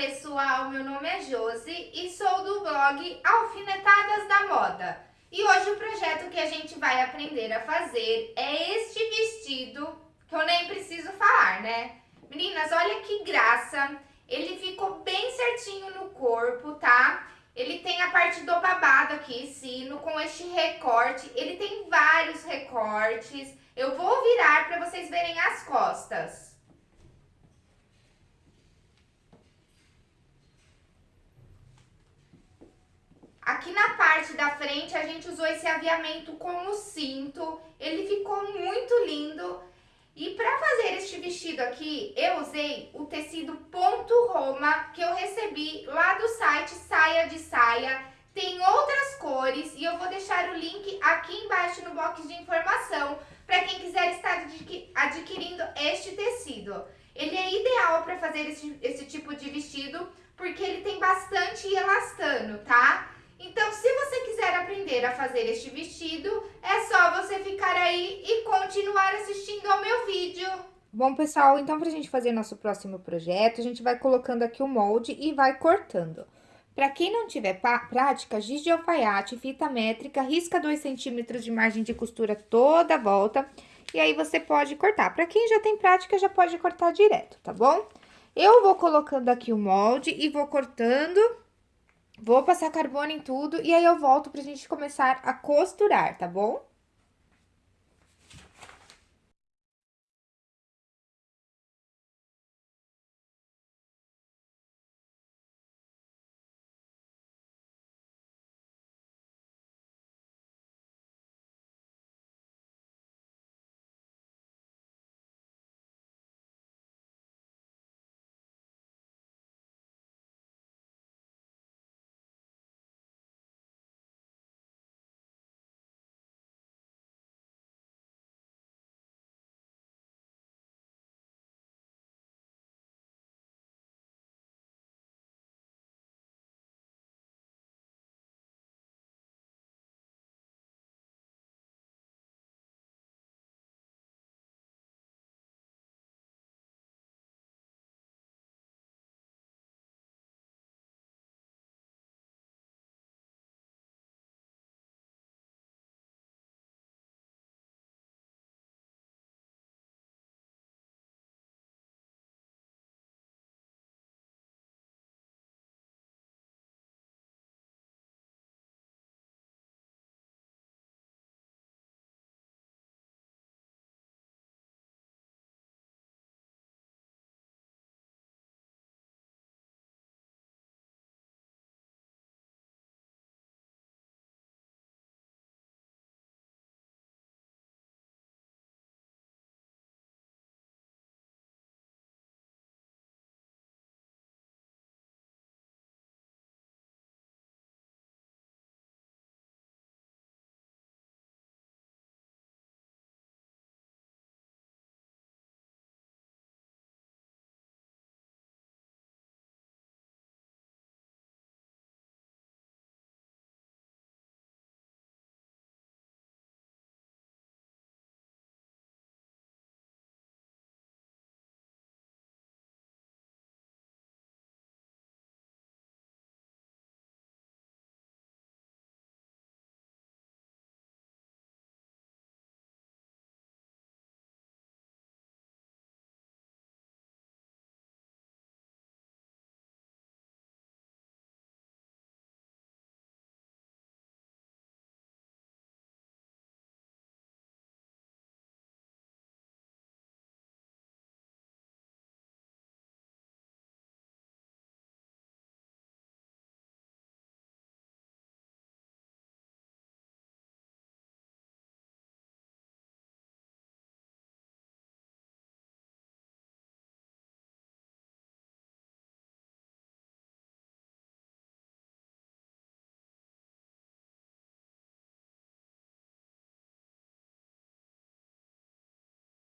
pessoal, meu nome é Josi e sou do blog Alfinetadas da Moda. E hoje o projeto que a gente vai aprender a fazer é este vestido, que eu nem preciso falar, né? Meninas, olha que graça, ele ficou bem certinho no corpo, tá? Ele tem a parte do babado aqui, sino, com este recorte, ele tem vários recortes. Eu vou virar para vocês verem as costas. Aqui na parte da frente a gente usou esse aviamento com o cinto, ele ficou muito lindo. E para fazer este vestido aqui, eu usei o tecido ponto Roma que eu recebi lá do site Saia de Saia. Tem outras cores e eu vou deixar o link aqui embaixo no box de informação para quem quiser estar adquirindo este tecido. Ele é ideal para fazer esse, esse tipo de vestido porque ele tem bastante elastano, tá? Então, se você quiser aprender a fazer este vestido, é só você ficar aí e continuar assistindo ao meu vídeo. Bom, pessoal, então pra gente fazer nosso próximo projeto, a gente vai colocando aqui o molde e vai cortando. Para quem não tiver prática, giz de alfaiate, fita métrica, risca 2 centímetros de margem de costura toda a volta, e aí você pode cortar. Para quem já tem prática, já pode cortar direto, tá bom? Eu vou colocando aqui o molde e vou cortando Vou passar carbono em tudo e aí eu volto pra gente começar a costurar, tá bom?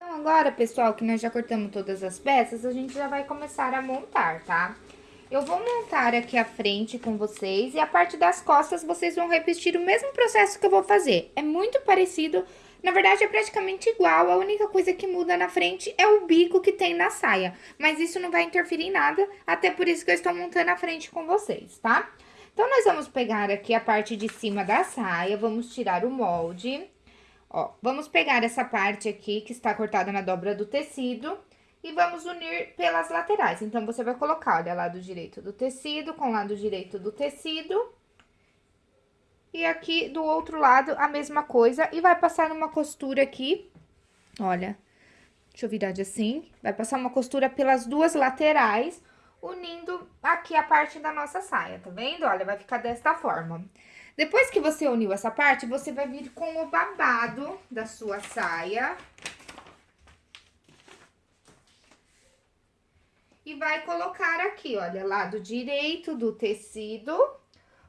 Então, agora, pessoal, que nós já cortamos todas as peças, a gente já vai começar a montar, tá? Eu vou montar aqui a frente com vocês e a parte das costas vocês vão repetir o mesmo processo que eu vou fazer. É muito parecido, Na verdade, é praticamente igual, a única coisa que muda na frente é o bico que tem na saia. Mas isso não vai interferir em nada, até por isso que eu estou montando a frente com vocês, tá? Então, nós vamos pegar aqui a parte de cima da saia, vamos tirar o molde. Ó, vamos pegar essa parte aqui que está cortada na dobra do tecido e vamos unir pelas laterais. Então, você vai colocar, olha, lado direito do tecido com lado direito do tecido e aqui do outro lado a mesma coisa e vai passar uma costura aqui, olha, deixa eu virar de assim, vai passar uma costura pelas duas laterais, unindo aqui a parte da nossa saia, tá vendo? Olha, vai ficar desta forma. Depois que você uniu essa parte, você vai vir com o babado da sua saia. E vai colocar aqui, olha, lado direito do tecido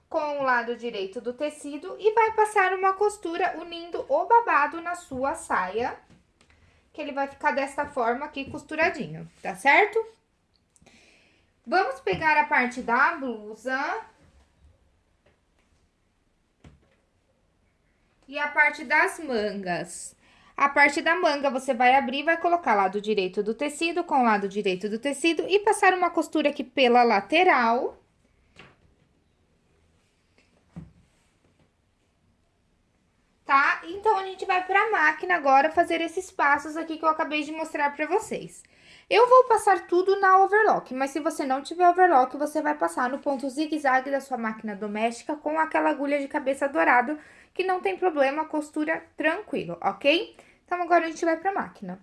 com o lado direito do tecido e vai passar uma costura unindo o babado na sua saia, que ele vai ficar desta forma aqui costuradinho, tá certo? Vamos pegar a parte da blusa. E a parte das mangas. A parte da manga, você vai abrir, vai colocar lado direito do tecido com lado direito do tecido e passar uma costura aqui pela lateral tá? Então, a gente vai pra máquina agora fazer esses passos aqui que eu acabei de mostrar pra vocês. Eu vou passar tudo na overlock, mas se você não tiver overlock, você vai passar no ponto zigue-zague da sua máquina doméstica com aquela agulha de cabeça dourado, que não tem problema, costura tranquilo, ok? Então, agora a gente vai pra máquina.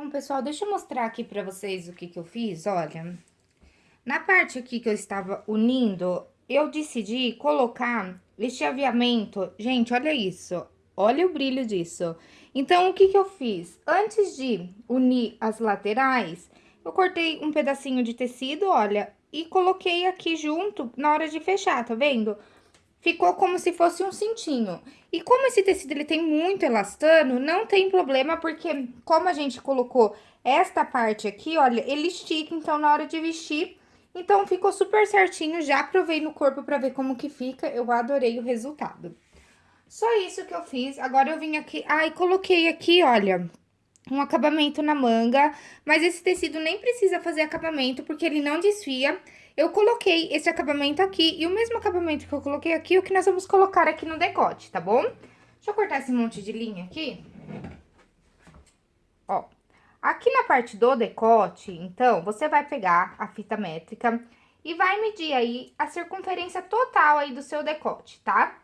Bom, pessoal, deixa eu mostrar aqui pra vocês o que que eu fiz, olha. Na parte aqui que eu estava unindo, eu decidi colocar este aviamento. Gente, olha isso. Olha o brilho disso. Então, o que que eu fiz? Antes de unir as laterais, eu cortei um pedacinho de tecido, olha, e coloquei aqui junto na hora de fechar, tá vendo? Ficou como se fosse um cintinho. E como esse tecido ele tem muito elastano, não tem problema, porque como a gente colocou esta parte aqui, olha, ele estica, então na hora de vestir, Então, ficou super certinho, já provei no corpo pra ver como que fica, eu adorei o resultado. Só isso que eu fiz, agora eu vim aqui, ai, coloquei aqui, olha, um acabamento na manga, mas esse tecido nem precisa fazer acabamento, porque ele não desfia. Eu coloquei esse acabamento aqui, e o mesmo acabamento que eu coloquei aqui, é o que nós vamos colocar aqui no decote, tá bom? Deixa eu cortar esse monte de linha aqui. Ó, aqui na parte do decote, então, você vai pegar a fita métrica e vai medir aí a circunferência total aí do seu decote, tá?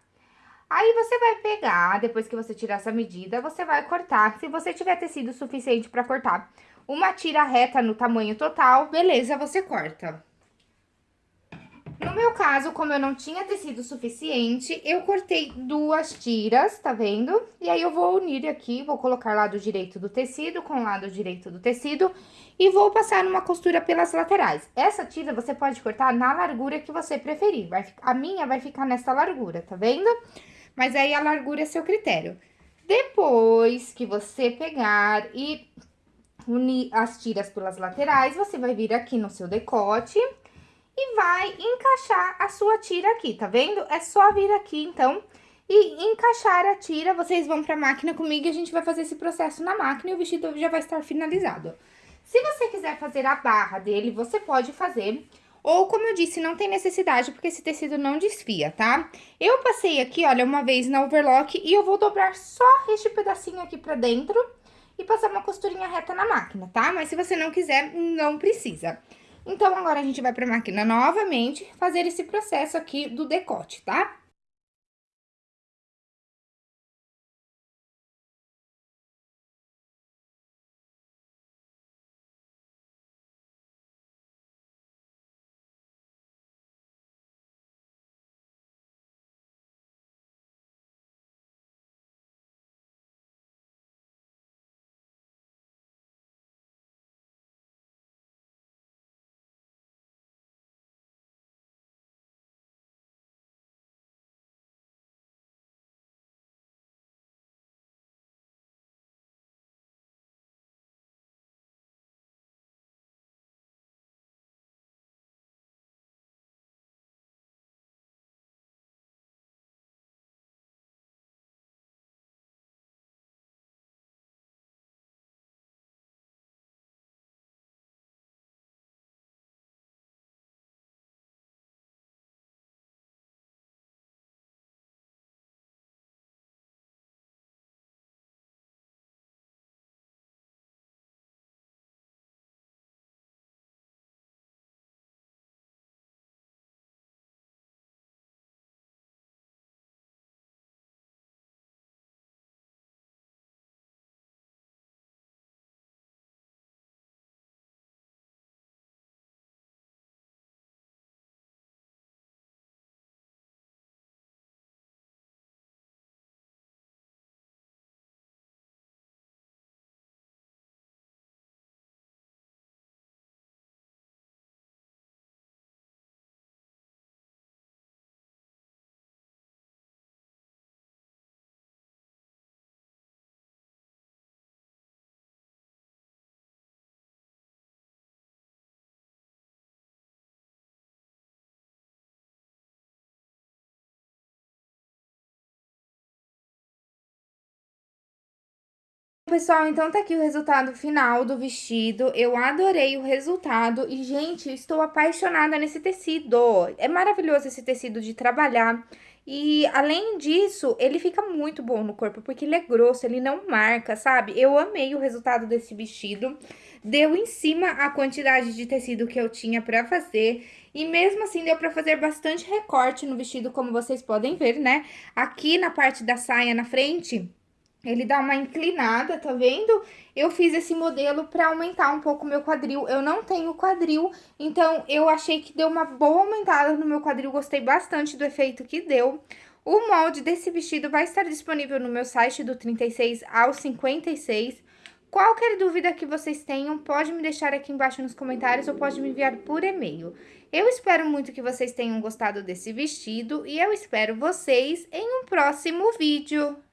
Aí, você vai pegar, depois que você tirar essa medida, você vai cortar. Se você tiver tecido suficiente pra cortar uma tira reta no tamanho total, beleza, você corta. No meu caso, como eu não tinha tecido suficiente, eu cortei duas tiras, tá vendo? E aí, eu vou unir aqui, vou colocar lado direito do tecido com lado direito do tecido e vou passar numa costura pelas laterais. Essa tira você pode cortar na largura que você preferir. Vai, a minha vai ficar nessa largura, tá vendo? Mas aí, a largura é seu critério. Depois que você pegar e unir as tiras pelas laterais, você vai vir aqui no seu decote e vai encaixar a sua tira aqui, tá vendo? É só vir aqui, então, e encaixar a tira. Vocês vão pra máquina comigo e a gente vai fazer esse processo na máquina e o vestido já vai estar finalizado. Se você quiser fazer a barra dele, você pode fazer... Ou, como eu disse, não tem necessidade, porque esse tecido não desfia, tá? Eu passei aqui, olha, uma vez na overlock e eu vou dobrar só este pedacinho aqui pra dentro e passar uma costurinha reta na máquina, tá? Mas se você não quiser, não precisa. Então, agora a gente vai pra máquina novamente fazer esse processo aqui do decote, tá? Pessoal, então tá aqui o resultado final do vestido. Eu adorei o resultado e, gente, estou apaixonada nesse tecido. É maravilhoso esse tecido de trabalhar. E, além disso, ele fica muito bom no corpo, porque ele é grosso, ele não marca, sabe? Eu amei o resultado desse vestido. Deu em cima a quantidade de tecido que eu tinha pra fazer. E mesmo assim, deu pra fazer bastante recorte no vestido, como vocês podem ver, né? Aqui na parte da saia na frente ele dá uma inclinada, tá vendo? Eu fiz esse modelo pra aumentar um pouco o meu quadril. Eu não tenho quadril, então eu achei que deu uma boa aumentada no meu quadril. Gostei bastante do efeito que deu. O molde desse vestido vai estar disponível no meu site do 36 ao 56. Qualquer dúvida que vocês tenham, pode me deixar aqui embaixo nos comentários ou pode me enviar por e-mail. Eu espero muito que vocês tenham gostado desse vestido e eu espero vocês em um próximo vídeo.